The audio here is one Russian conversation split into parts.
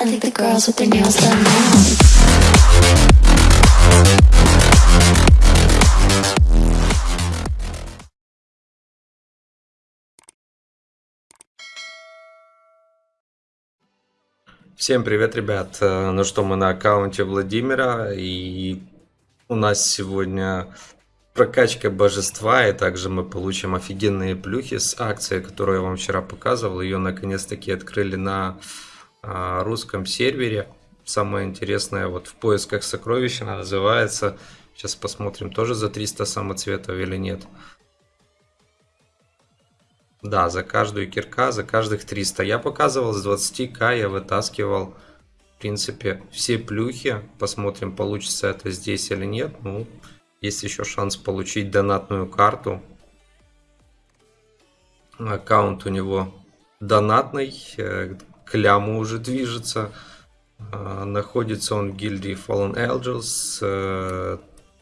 I think the girls with their nails done now. Всем привет, ребят! Э, Ну что, мы на аккаунте Владимира, и у нас сегодня прокачка божества, и также мы получим офигенные плюхи с акции, которую я вам вчера показывал. Ее наконец-таки открыли на а, русском сервере. Самое интересное, вот в поисках сокровищ она называется. Сейчас посмотрим, тоже за 300 самоцветов или нет. Да, за каждую кирка, за каждых 300. Я показывал с 20к, я вытаскивал, в принципе, все плюхи. Посмотрим, получится это здесь или нет. Ну, есть еще шанс получить донатную карту. Аккаунт у него донатный, э, к ляму уже движется. А, Находится он в гильдии Fallen Angels. Э,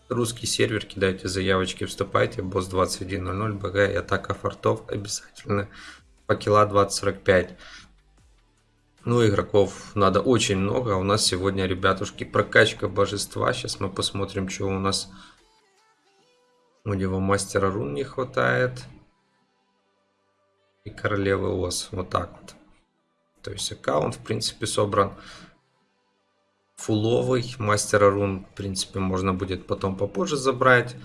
Русский сервер, кидайте заявочки, вступайте. Босс 21.00, БГ и атака фортов обязательно. Факела 20.45. Ну, игроков надо очень много. а У нас сегодня, ребятушки, прокачка божества. Сейчас мы посмотрим, что у нас. У него мастера рун не хватает. И королевы ос. Вот так вот. То есть аккаунт, в принципе, собран фуловый. Мастера рун, в принципе, можно будет потом попозже забрать.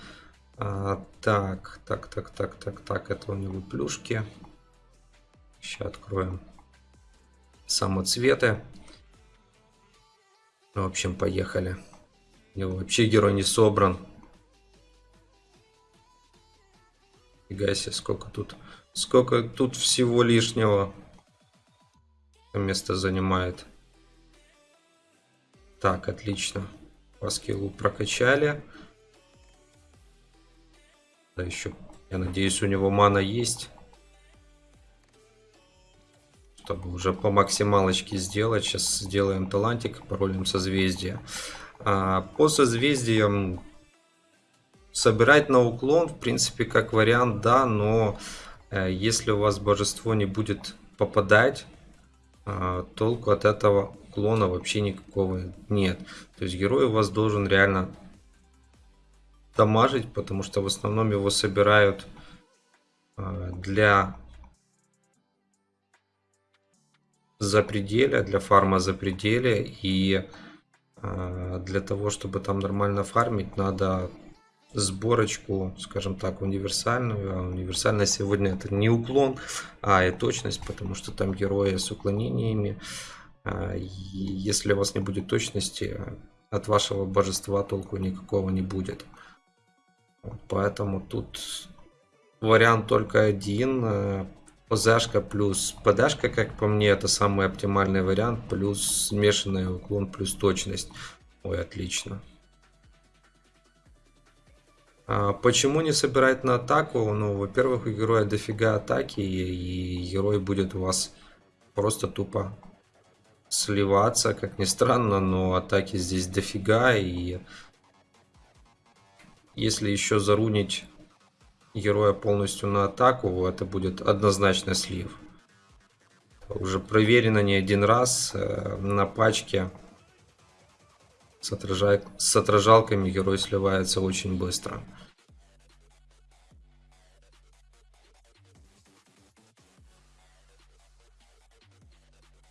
А, так, так, так, так, так, так. Это у него плюшки. Сейчас откроем самоцветы. В общем, поехали. У него вообще герой не собран. Фига себе, сколько тут, сколько тут всего лишнего место занимает. Так, отлично. По скиллу прокачали. Да еще, я надеюсь, у него мана есть. Чтобы уже по максималочке сделать. Сейчас сделаем талантик, паролем созвездия. А, по созвездиям собирать на уклон, в принципе, как вариант, да, но э, если у вас божество не будет попадать, э, толку от этого уклона вообще никакого нет. То есть герой у вас должен реально дамажить, потому что в основном его собирают э, для запределя, для фарма запределя и э, для того, чтобы там нормально фармить, надо сборочку, скажем так, универсальную. А универсальная сегодня это не уклон, а и точность, потому что там герои с уклонениями. А, если у вас не будет точности, от вашего божества толку никакого не будет. Вот, поэтому тут вариант только один. ПЗшка плюс ПДшка, как по мне, это самый оптимальный вариант. Плюс смешанный уклон, плюс точность. Ой, отлично. А почему не собирать на атаку? Ну, во-первых, у героя дофига атаки, и герой будет у вас просто тупо сливаться, как ни странно, но атаки здесь дофига, и если еще зарунить героя полностью на атаку, это будет однозначно слив. Уже проверено не один раз э, на пачке с, отражай... с отражалками герой сливается очень быстро.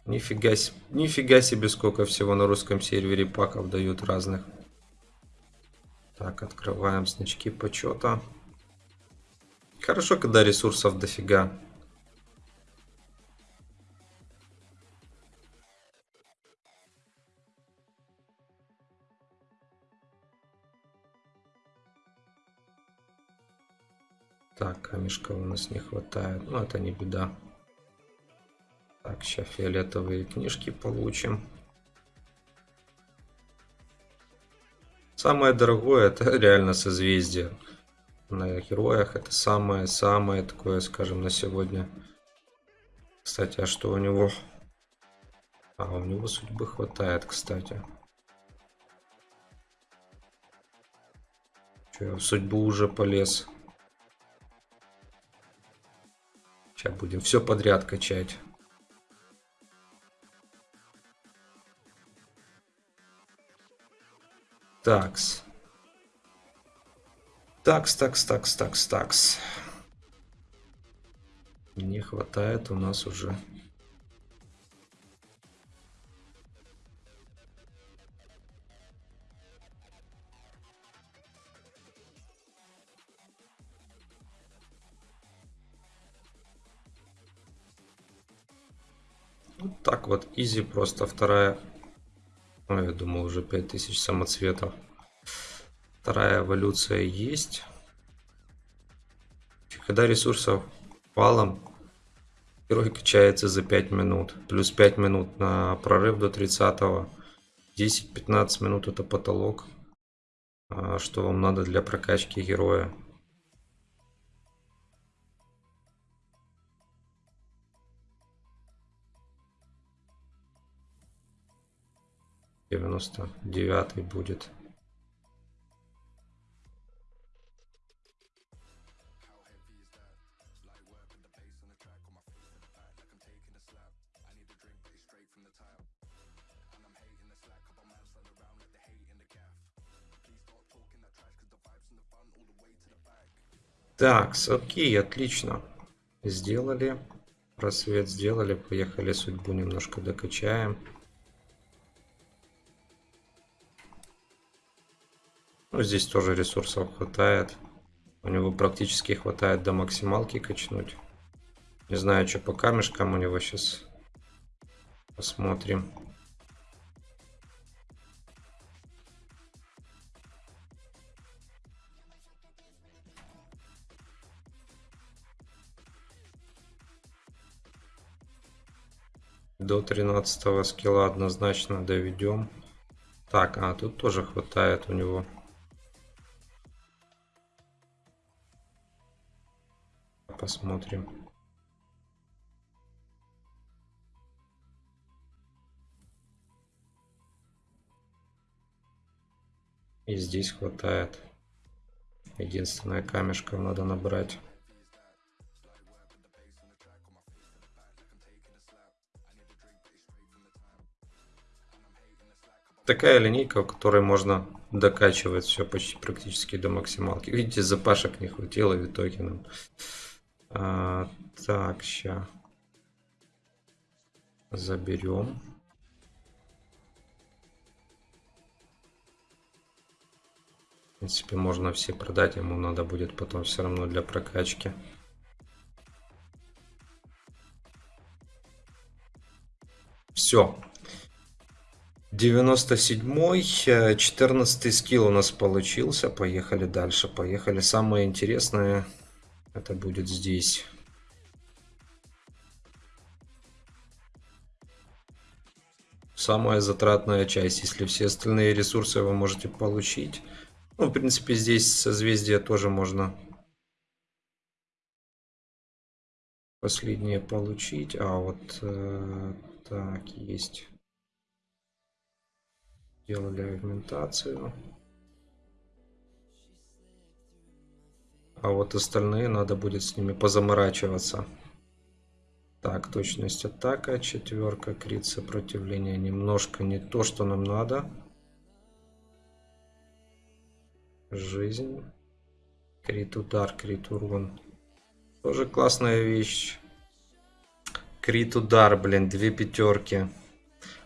Нифига, себе, нифига себе, сколько всего на русском сервере паков дают разных. Так, открываем значки почета. Хорошо, когда ресурсов дофига. Так, камешка у нас не хватает. Но это не беда. Так, сейчас фиолетовые книжки получим. Самое дорогое это реально созвездие. На героях это самое-самое такое, скажем, на сегодня. Кстати, а что у него? А, у него судьбы хватает, кстати. Че, в судьбу уже полез. Сейчас будем все подряд качать. Такс. Такс, такс, такс, такс, такс. Не хватает у нас уже так вот, изи просто вторая. Ну, я думал уже 5000 самоцветов. Вторая эволюция есть. Когда ресурсов валом, герой качается за 5 минут. Плюс 5 минут на прорыв до 30 -го. 10-15 минут это потолок. А, что вам надо для прокачки героя. Девяносто девятый будет. Так, окей, отлично. Сделали. Просвет сделали. Поехали судьбу немножко докачаем. Здесь тоже ресурсов хватает. У него практически хватает до максималки качнуть. Не знаю, что по камешкам у него сейчас. Посмотрим. До 13 скилла однозначно доведем. Так, а тут тоже хватает у него. Посмотрим. И здесь хватает. Единственное камешков надо набрать. такая линейка, в которой можно докачивать все почти практически до максималки. Видите, запашек не хватило в итоге нам. А, так, сейчас заберем. В принципе, можно все продать, ему надо будет потом все равно для прокачки. Все, 97 14 скилл у нас получился. Поехали дальше. Поехали. Самое интересное это будет здесь. Самая затратная часть. Если все остальные ресурсы вы можете получить. Ну, в принципе, здесь созвездие тоже можно последнее получить. А вот э, так, есть делали агментацию. А вот остальные надо будет с ними позаморачиваться. Так, точность атака, четверка, крит сопротивление немножко не то, что нам надо. Жизнь. Крит удар, крит урон. Тоже классная вещь. Крит удар, блин, две пятерки.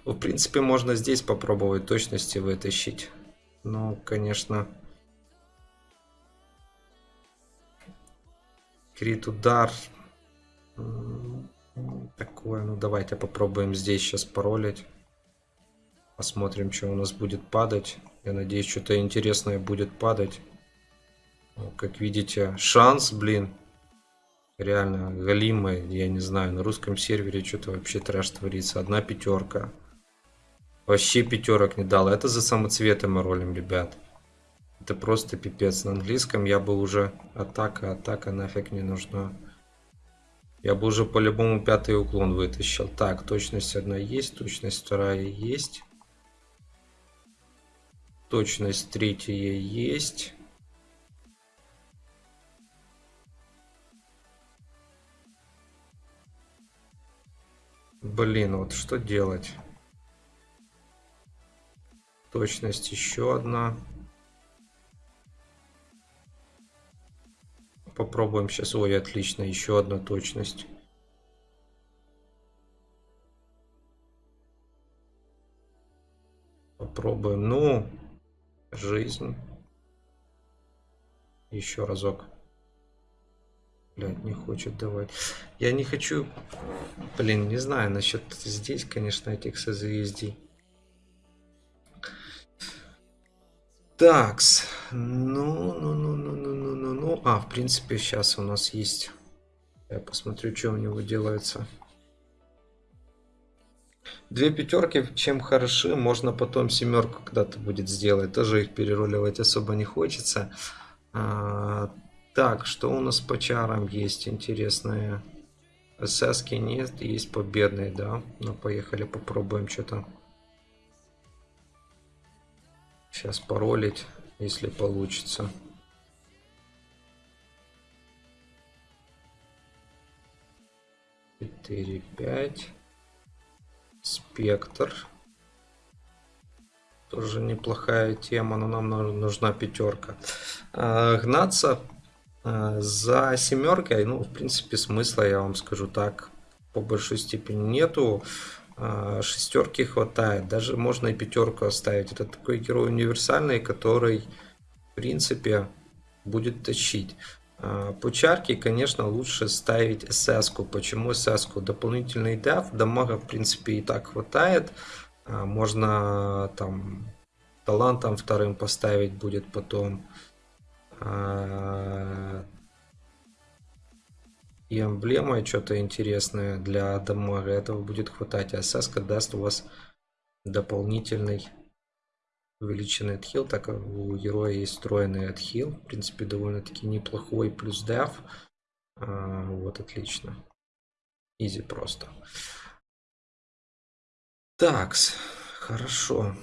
В принципе, можно здесь попробовать точности вытащить. Ну, конечно... Крит удар. Такое, ну давайте попробуем здесь сейчас паролить. Посмотрим, что у нас будет падать. Я надеюсь, что-то интересное будет падать. Ну, как видите, шанс, блин, реально галимый. Я не знаю, на русском сервере что-то вообще трэш творится. Одна пятерка. Вообще пятерок не дал. Это за самоцветы мы ролим, ребят. Это просто пипец. На английском я бы уже... Атака, атака нафиг не нужна. Я бы уже по-любому пятый уклон вытащил. Так, точность одна есть, точность вторая есть. Точность третья есть. Блин, вот что делать? Точность еще одна. Попробуем сейчас. Ой, отлично, еще одна точность. Попробуем. Ну, жизнь. Еще разок. Блядь, не хочет давать. Я не хочу... Блин, не знаю насчет здесь, конечно, этих созвездий. Такс. Ну, ну, ну, ну, ну, ну, ну, ну. А, в принципе, сейчас у нас есть... Я посмотрю, что у него делается. Две пятерки, чем хороши, можно потом семерку когда-то будет сделать. Тоже их переруливать особо не хочется. А, так, что у нас по чарам есть интересное? СС нет, есть победные, да. Ну, поехали, попробуем что-то. Сейчас паролить, если получится. Четыре, пять. Спектр. Тоже неплохая тема, но нам нужна пятерка. А, гнаться а, за семеркой, ну, в принципе, смысла, я вам скажу так, по большой степени нету. А, шестерки хватает. Даже можно и пятерку оставить. Это такой герой универсальный, который, в принципе, будет тащить. А, по чарке, конечно, лучше ставить СС. -ку. Почему СС? -ку? Дополнительный деф, дамага, в принципе, и так хватает. А, можно там талантом вторым поставить будет потом. И эмблема что-то интересное для дамага. Этого будет хватать. А даст у вас дополнительный увеличенный отхил, так как у героя есть встроенный отхил. В принципе, довольно-таки неплохой. Плюс деф. А, вот, отлично. Изи просто. Такс, хорошо.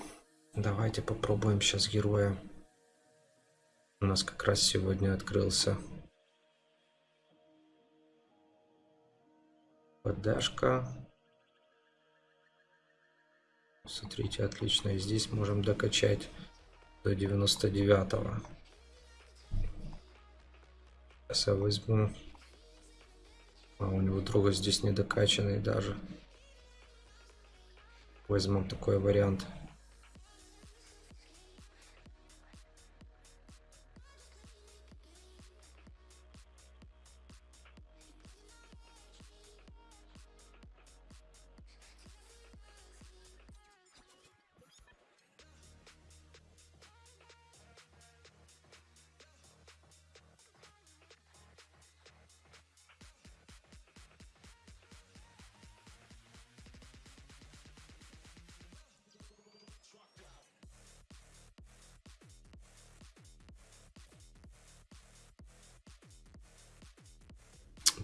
Давайте попробуем сейчас героя. У нас как раз сегодня открылся подашка. Смотрите, отлично. И здесь можем докачать до 99 -го. Сейчас я возьму. А у него друга здесь не докачанный даже. Возьмем такой вариант.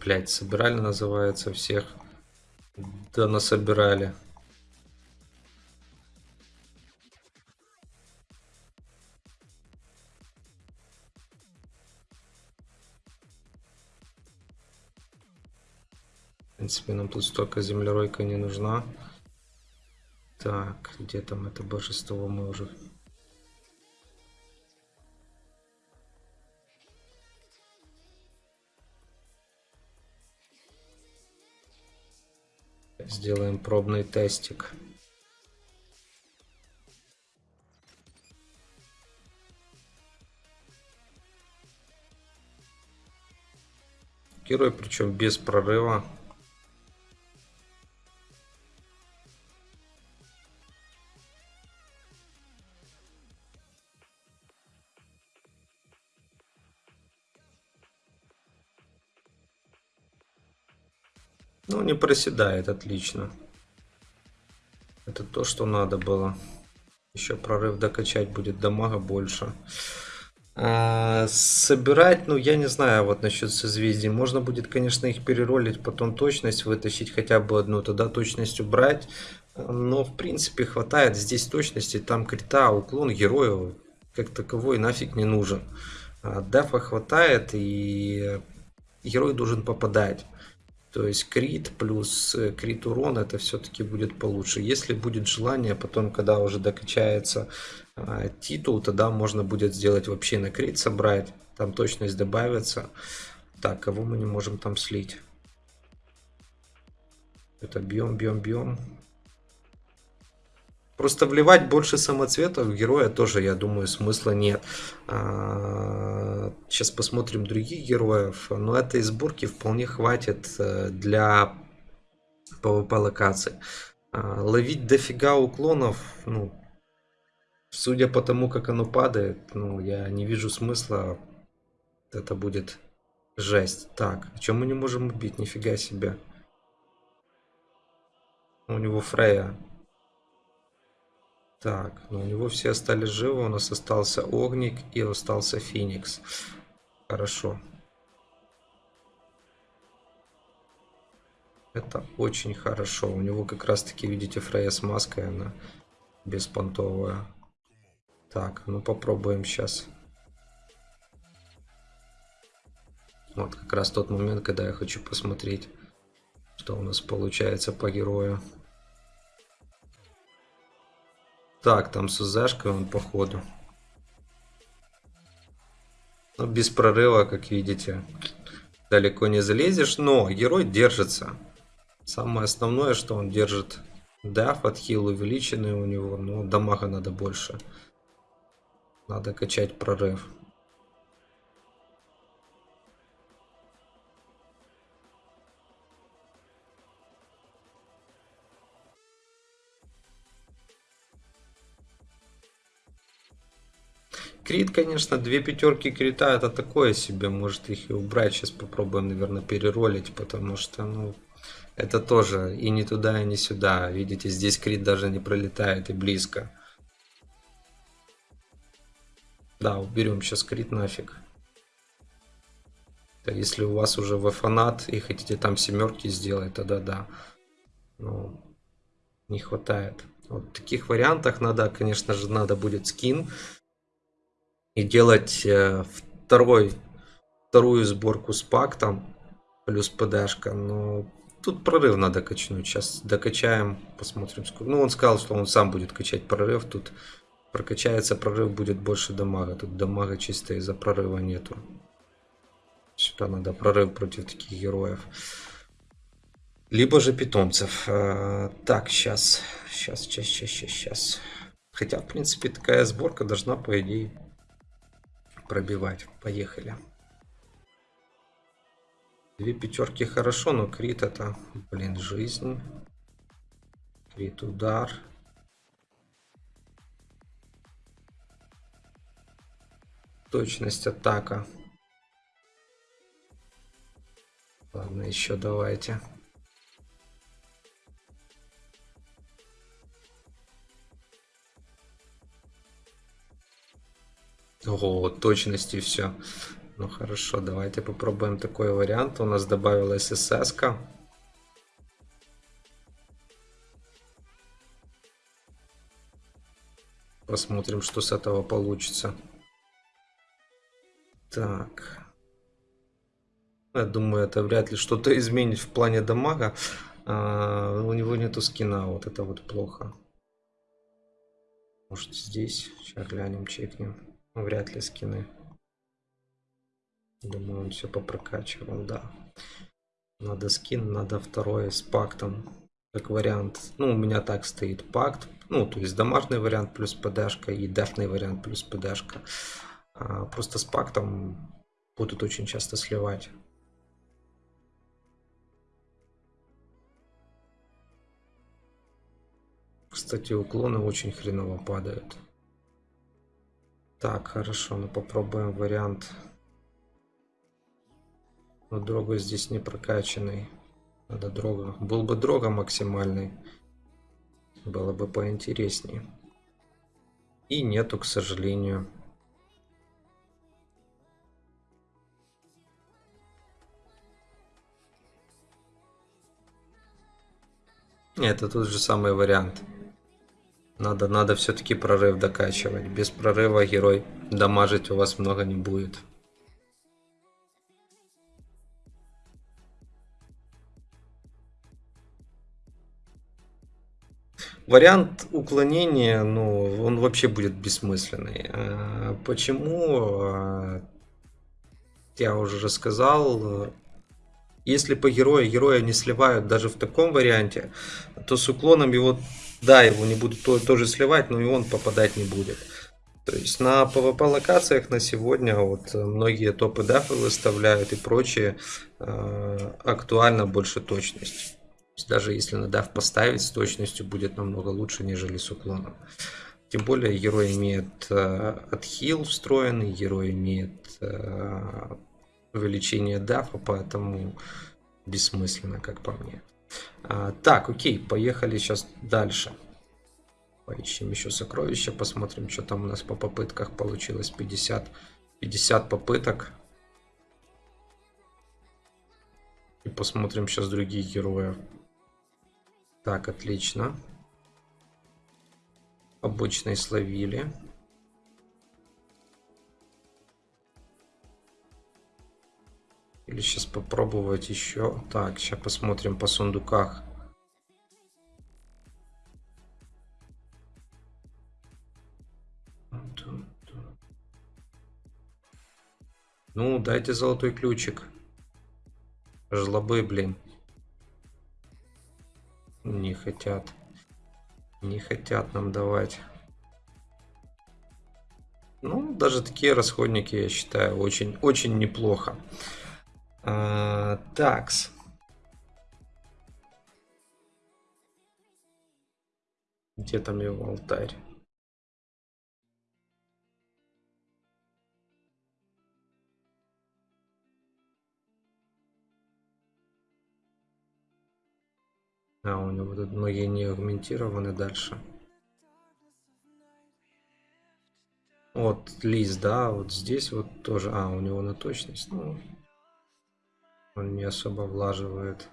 Блять, собирали называется всех. Да насобирали. В принципе, нам тут столько землеройка не нужна. Так, где там это божество мы уже Сделаем пробный тестик. Герой, причем без прорыва. Не проседает, отлично. Это то, что надо было. Еще прорыв докачать будет дамага больше. А, собирать, ну, я не знаю, вот насчет созвездий. Можно будет, конечно, их переролить, потом точность вытащить хотя бы одну, тогда точность убрать. Но, в принципе, хватает здесь точности. Там крита, уклон героя как таковой нафиг не нужен. А, дефа хватает, и герой должен попадать. То есть крит плюс э, крит урон это все-таки будет получше. Если будет желание, потом, когда уже докачается э, титул, тогда можно будет сделать вообще на крит собрать. Там точность добавится. Так, кого мы не можем там слить? Это бьем, бьем, бьем. Просто вливать больше самоцветов в героя тоже, я думаю, смысла нет. А, Сейчас посмотрим других героев. Но этой сборки вполне хватит э, для PvP локаций. А, Ловить дофига уклонов, ну, судя по тому, как оно падает, ну, я не вижу смысла. Это будет жесть. Так, о чем мы не можем убить? Нифига себе. У него Фрея. Так, ну у него все остались живы. У нас остался Огник и остался Феникс. Хорошо. Это очень хорошо. У него как раз таки, видите, Фрея с маской, она беспонтовая. Так, ну попробуем сейчас. Вот как раз тот момент, когда я хочу посмотреть, что у нас получается по герою. Так, там с УЗшкой он походу. Но Ну, без прорыва, как видите, далеко не залезешь. Но герой держится. Самое основное, что он держит даф, отхил увеличенный у него. Но дамага надо больше. Надо качать прорыв. Крит, конечно, две пятерки крита это такое себе, может их и убрать. Сейчас попробуем, наверное, переролить, потому что, ну, это тоже и не туда, и не сюда. Видите, здесь крит даже не пролетает и близко. Да, уберем сейчас крит нафиг. Если у вас уже в фанат и хотите там семерки сделать, тогда да. Ну, не хватает. Вот в таких вариантах надо, конечно же, надо будет скин и делать э, второй, вторую сборку с пактом плюс ПДшка. Но тут прорыв надо качнуть. Сейчас докачаем, посмотрим сколько. Ну, он сказал, что он сам будет качать прорыв. Тут прокачается прорыв, будет больше дамага. Тут дамага чисто из-за прорыва нету. Сюда надо прорыв против таких героев. Либо же питомцев. Э, Так, сейчас. Сейчас, сейчас, сейчас, сейчас, сейчас. Хотя, в принципе, такая сборка должна, по идее, пробивать. Поехали. Две пятерки хорошо, но крит это, блин, жизнь. Крит удар. Точность атака. Ладно, еще давайте. Ого, точность и все. Ну хорошо, давайте попробуем такой вариант. У нас добавилась СС. -ка. Посмотрим, что с этого получится. Так. Я думаю, это вряд ли что-то изменит в плане дамага. А, у него нету скина, вот это вот плохо. Может здесь? Сейчас глянем, чекнем. Ну, Вряд ли скины. Думаю, он все попрокачивал, да. Надо скин, надо второй с пактом. Как вариант. Ну, у меня так стоит пакт. Ну, то есть домашний вариант плюс ПДшка и дефный вариант плюс ПДшка. А, просто с пактом будут очень часто сливать. Кстати, уклоны очень хреново падают. Так, хорошо, ну попробуем вариант. Но дрога здесь не прокачанный. Надо дрога. Был бы дрога максимальный. Было бы поинтереснее. И нету, к сожалению. Это тот же самый вариант. Надо, надо все-таки прорыв докачивать. Без прорыва герой дамажить у вас много не будет. Вариант уклонения, ну, он вообще будет бессмысленный. Э, почему? Э, я уже рассказал. Если по герою героя не сливают даже в таком варианте, то с уклоном его да, его не будут то- тоже сливать, но и он попадать не будет. То есть на PvP локациях на сегодня вот многие топы дафы выставляют и прочее э, актуально больше точность. То даже если на даф поставить с точностью будет намного лучше, нежели с уклоном. Тем более герой имеет э, отхил встроенный, герой имеет э, увеличение дафа, поэтому бессмысленно, как по мне. А, так, окей, поехали сейчас дальше. Поищем еще сокровища, посмотрим, что там у нас по попытках получилось. 50, 50 попыток. И посмотрим сейчас других героев. Так, отлично. Обычный словили. Или сейчас попробовать еще. Так, сейчас посмотрим по сундуках. Ну, дайте золотой ключик. Жлобы, блин. Не хотят. Не хотят нам давать. Ну, даже такие расходники, я считаю, очень, очень неплохо. А, такс. Где там его алтарь? А, у него тут многие не агментированы дальше. Вот лист, да, вот здесь вот тоже. А, у него на точность. Ну, он не особо влаживает.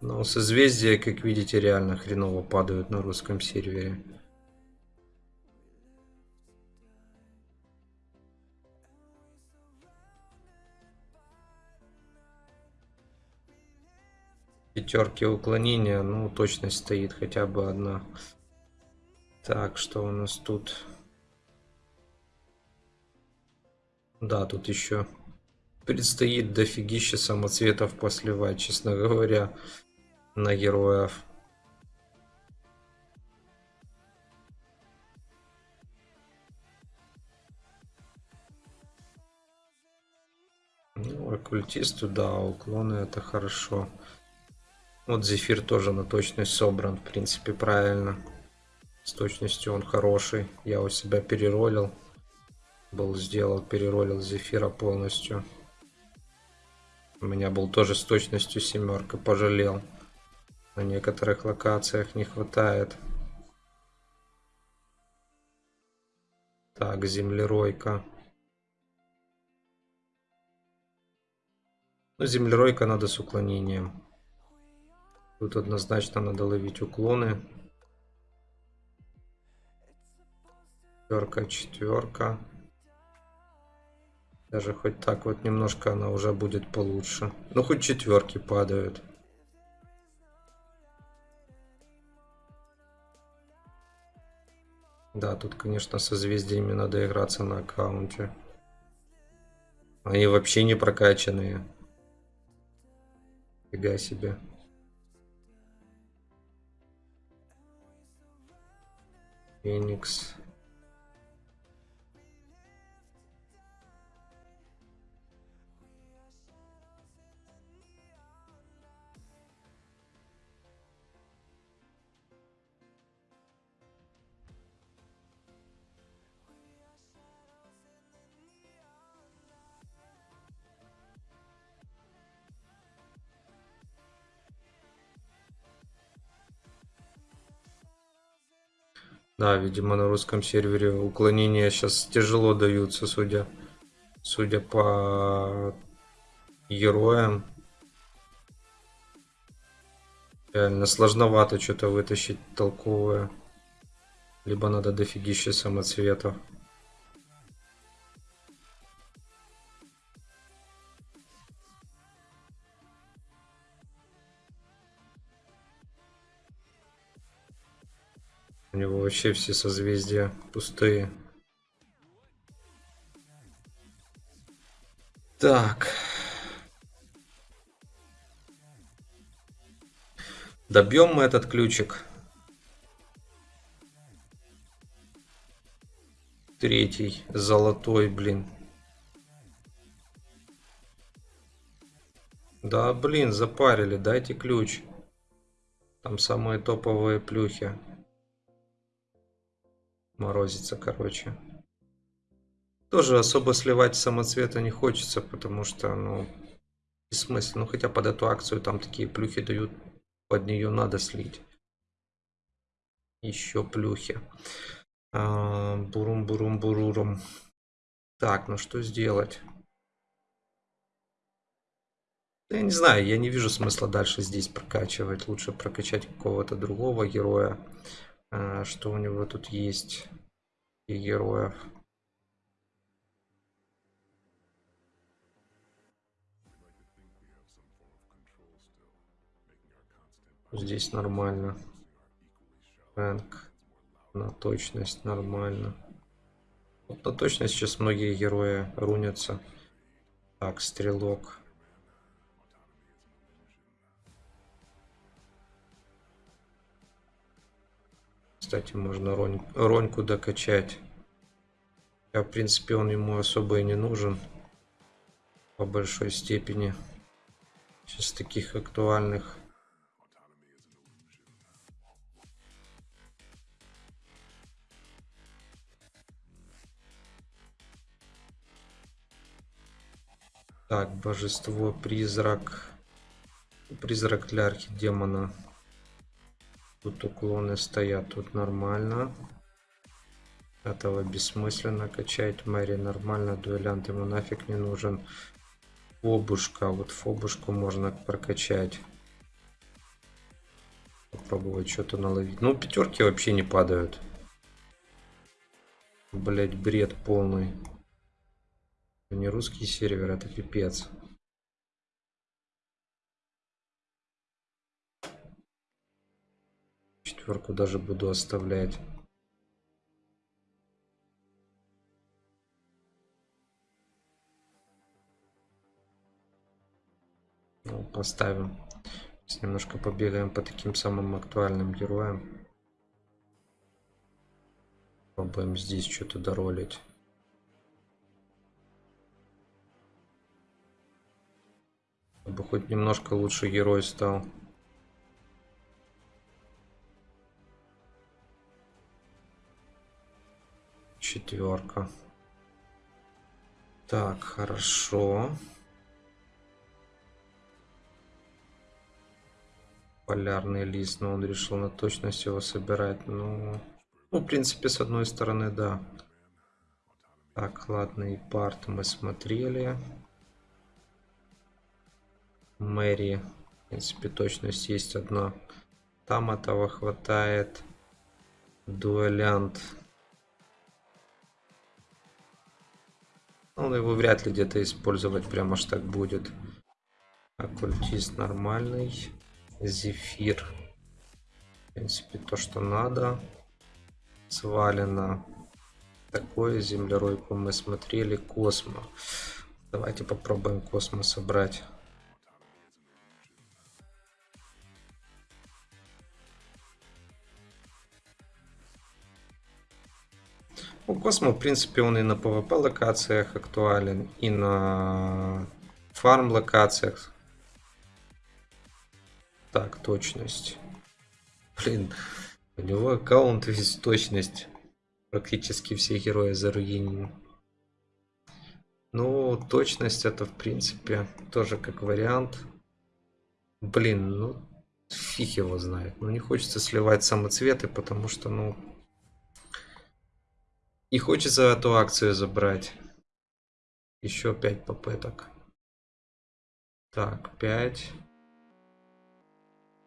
Но созвездия, как видите, реально хреново падают на русском сервере. Пятерки уклонения, ну, точность стоит хотя бы одна. Так, что у нас тут? Да, тут еще предстоит дофигища самоцветов посливать, честно говоря, на героев. Ну, оккультисту, да, уклоны это хорошо. Вот Зефир тоже на точность собран, в принципе, правильно. С точностью он хороший. Я у себя переролил. Был сделал, переролил Зефира полностью. У меня был тоже с точностью семерка, пожалел. На некоторых локациях не хватает. Так, землеройка. Ну, землеройка надо с уклонением. Тут однозначно надо ловить уклоны. Четверка, четверка. Даже хоть так вот немножко она уже будет получше. Ну, хоть четверки падают. Да, тут, конечно, созвездиями надо играться на аккаунте. Они вообще не прокачанные. Фига себе. Феникс. Да, видимо, на русском сервере уклонения сейчас тяжело даются, судя, судя по героям. Реально сложновато что-то вытащить толковое. Либо надо дофигища самоцветов. Вообще все созвездия пустые. Так. Добьем мы этот ключик. Третий, золотой, блин. Да, блин, запарили, дайте ключ. Там самые топовые плюхи. Морозится, короче. Тоже особо сливать самоцвета не хочется, потому что, ну, бессмысленно. Ну, хотя под эту акцию там такие плюхи дают, под нее надо слить. Еще плюхи. А, бурум-бурум-бурурум. Так, ну что сделать? Я не знаю, я не вижу смысла дальше здесь прокачивать. Лучше прокачать какого-то другого героя. А, что у него тут есть? И героев. Здесь нормально. Рэнк. На точность нормально. Вот на точность сейчас многие герои рунятся. Так, стрелок. Кстати, можно Ронь, Роньку докачать. Я, в принципе, он ему особо и не нужен. По большой степени. Сейчас таких актуальных. Так, божество, призрак. Призрак для архидемона. Тут уклоны стоят, тут нормально. Этого бессмысленно качать. Мэри нормально, дуэлянт ему нафиг не нужен. Фобушка, вот фобушку можно прокачать. Попробовать что-то наловить. Ну, пятерки вообще не падают. Блять, бред полный. Не русский сервер, это пипец. Четверку даже буду оставлять. Ну, поставим. Сейчас немножко побегаем по таким самым актуальным героям. Попробуем здесь что-то доролить. Чтобы хоть немножко лучше герой стал. Четверка. Так, хорошо. Полярный лист, но он решил на точность его собирать. Ну, ну в принципе, с одной стороны, да. Так, ладно, и парт мы смотрели. Мэри. В принципе, точность есть одна. Там этого хватает. Дуэлянт. Он его вряд ли где-то использовать прямо аж так будет. Оккультист нормальный. Зефир. В принципе, то, что надо. Свалено. Такое землеройку мы смотрели. Космо. Давайте попробуем космо собрать. У Космо, в принципе, он и на PvP локациях актуален, и на фарм локациях. Так, точность. Блин, у него аккаунт весь точность. Практически все герои заруинены. Ну, точность это, в принципе, тоже как вариант. Блин, ну, фиг его знает. Ну, не хочется сливать самоцветы, потому что, ну, и хочется эту акцию забрать. Еще 5 попыток. Так, 5.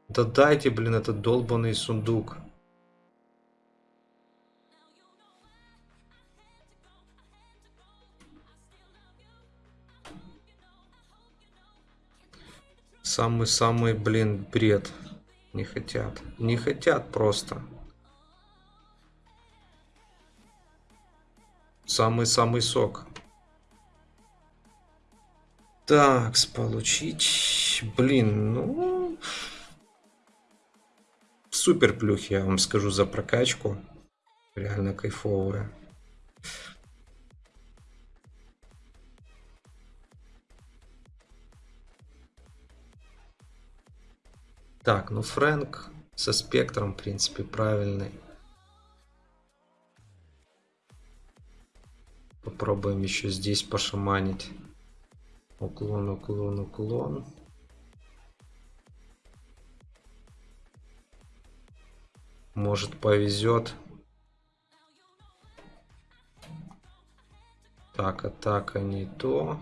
Да дайте, блин, этот долбанный сундук. Самый-самый, блин, бред. Не хотят. Не хотят просто. Самый-самый сок. Так, получить... Блин, ну... Супер плюх, я вам скажу, за прокачку. Реально кайфовая. Так, ну Фрэнк со спектром, в принципе, правильный. Попробуем еще здесь пошаманить. Уклон, уклон, уклон. Может повезет. Так, атака не то.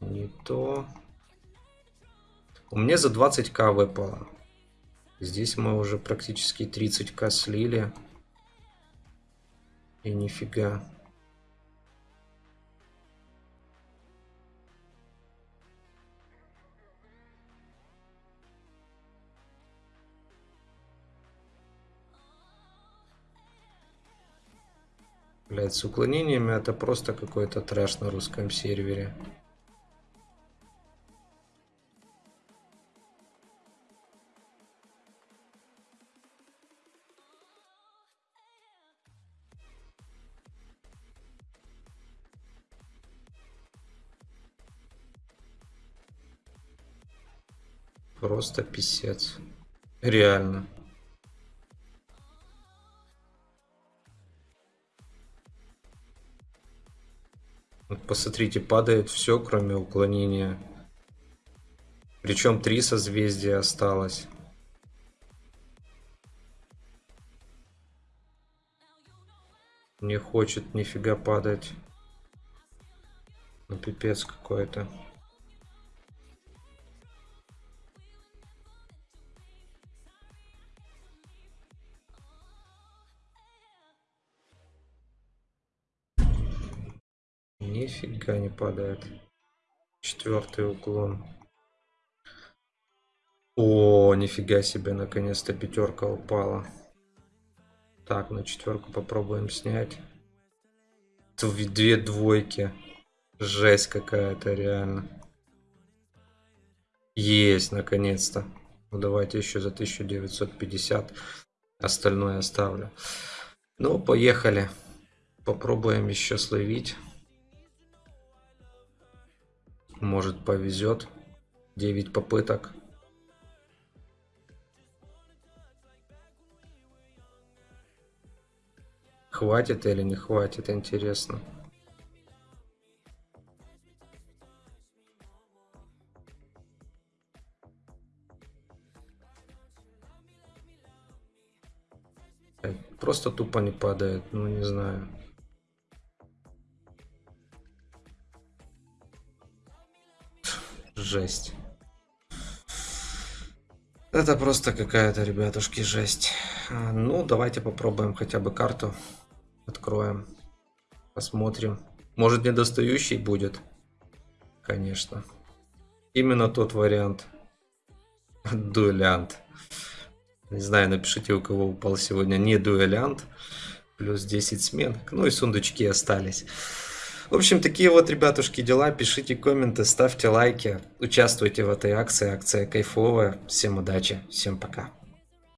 Не то. У меня за 20к выпало. Здесь мы уже практически 30к слили. И нифига. Блять, с уклонениями это просто какой-то трэш на русском сервере. Просто писец. Реально. Вот посмотрите, падает все, кроме уклонения. Причем три созвездия осталось. Не хочет нифига падать. Ну пипец какой-то. Нифига не падает. Четвертый уклон. О, нифига себе, наконец-то пятерка упала. Так, на четверку попробуем снять. Две двойки. Жесть какая-то, реально. Есть, наконец-то. Ну, давайте еще за 1950. Остальное оставлю. Ну, поехали. Попробуем еще словить. Может повезет. 9 попыток. Хватит или не хватит, интересно. Просто тупо не падает, ну не знаю. Жесть. Это просто какая-то, ребятушки, жесть. А, ну, давайте попробуем хотя бы карту. Откроем. Посмотрим. Может, недостающий будет? Конечно. Именно тот вариант. Дуэлянт. Не знаю, напишите, у кого упал сегодня не дуэлянт. Плюс 10 сменок. Ну и сундучки остались. В общем, такие вот, ребятушки, дела. Пишите комменты, ставьте лайки, участвуйте в этой акции. Акция кайфовая. Всем удачи, всем пока.